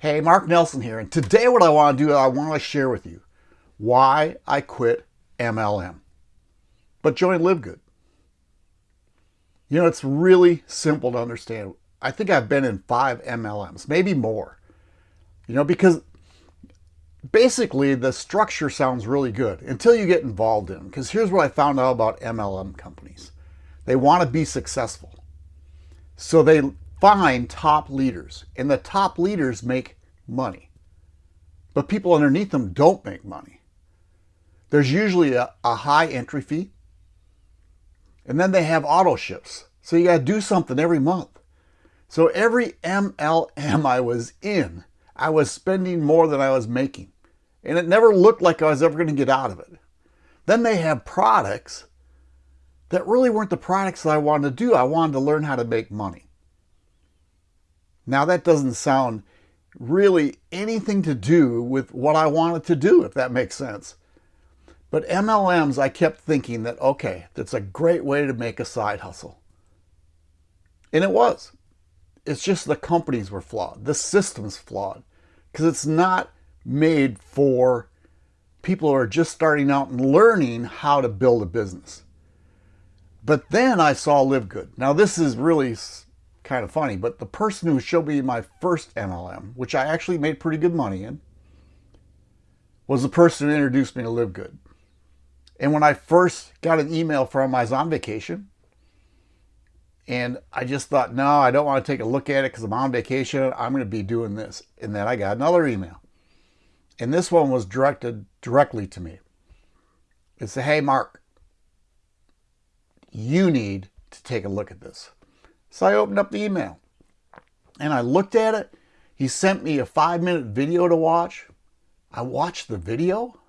Hey, Mark Nelson here, and today what I want to do, is I want to share with you why I quit MLM, but join LiveGood. You know, it's really simple to understand. I think I've been in five MLMs, maybe more, you know, because basically the structure sounds really good until you get involved in Because here's what I found out about MLM companies. They want to be successful. So they find top leaders, and the top leaders make money. But people underneath them don't make money. There's usually a, a high entry fee, and then they have auto ships. So you got to do something every month. So every MLM I was in, I was spending more than I was making. And it never looked like I was ever going to get out of it. Then they have products that really weren't the products that I wanted to do. I wanted to learn how to make money. Now that doesn't sound really anything to do with what I wanted to do, if that makes sense. But MLMs, I kept thinking that, okay, that's a great way to make a side hustle. And it was. It's just the companies were flawed. The system's flawed. Because it's not made for people who are just starting out and learning how to build a business. But then I saw LiveGood. Now this is really kind of funny, but the person who showed me my first MLM, which I actually made pretty good money in, was the person who introduced me to LiveGood. And when I first got an email from him, I was on vacation. And I just thought, no, I don't want to take a look at it because I'm on vacation. I'm going to be doing this. And then I got another email. And this one was directed directly to me. It said, hey, Mark, you need to take a look at this. So I opened up the email and I looked at it. He sent me a five minute video to watch. I watched the video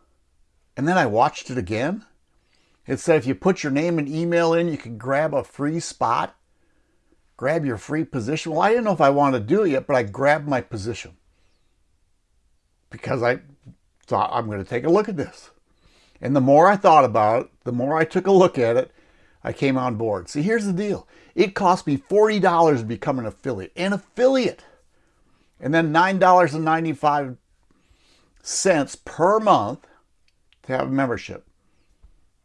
and then I watched it again. It said if you put your name and email in, you can grab a free spot, grab your free position. Well, I didn't know if I wanted to do it yet, but I grabbed my position because I thought I'm going to take a look at this. And the more I thought about it, the more I took a look at it, I came on board. See, here's the deal. It cost me $40 to become an affiliate. An affiliate. And then $9.95 per month to have a membership.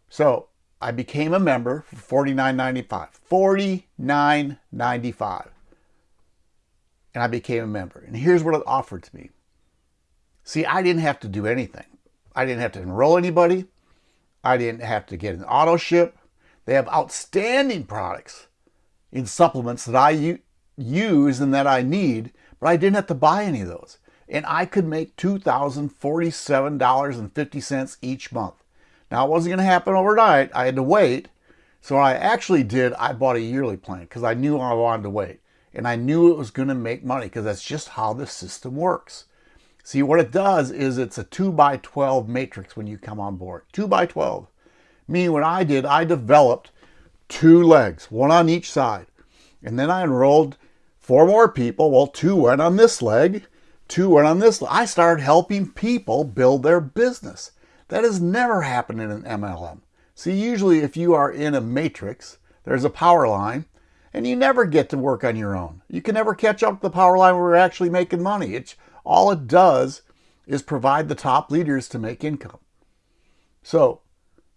So I became a member for $49.95. $49.95. And I became a member. And here's what it offered to me. See, I didn't have to do anything. I didn't have to enroll anybody. I didn't have to get an auto ship. They have outstanding products in supplements that I use and that I need, but I didn't have to buy any of those. And I could make $2,047.50 each month. Now, it wasn't going to happen overnight. I had to wait. So what I actually did, I bought a yearly plan because I knew I wanted to wait. And I knew it was going to make money because that's just how the system works. See, what it does is it's a 2 by 12 matrix when you come on board. 2 by 12 me, what I did, I developed two legs, one on each side. And then I enrolled four more people. Well, two went on this leg, two went on this. I started helping people build their business. That has never happened in an MLM. See, usually if you are in a matrix, there's a power line, and you never get to work on your own. You can never catch up to the power line where we're actually making money. It's all it does is provide the top leaders to make income. So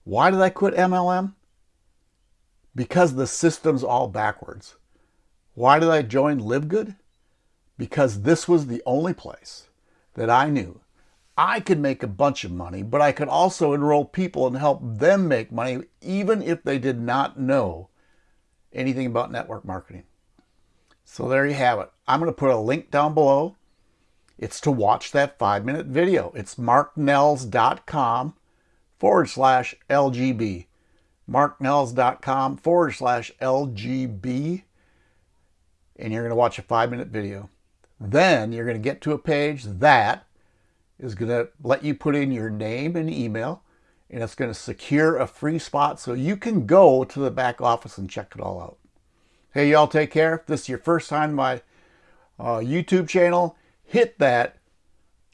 why did I quit MLM? Because the system's all backwards. Why did I join LiveGood? Because this was the only place that I knew I could make a bunch of money, but I could also enroll people and help them make money even if they did not know anything about network marketing. So there you have it. I'm going to put a link down below. It's to watch that five minute video. It's marknells.com forward slash LGB. marknells.com forward slash LGB. And you're going to watch a five minute video. Then you're going to get to a page that is going to let you put in your name and email and it's going to secure a free spot so you can go to the back office and check it all out. Hey, y'all take care. If this is your first time my uh, YouTube channel, hit that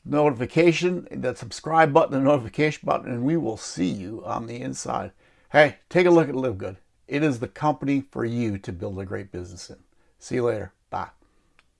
notification, that subscribe button, the notification button, and we will see you on the inside. Hey, take a look at LiveGood. It is the company for you to build a great business in. See you later. Bye.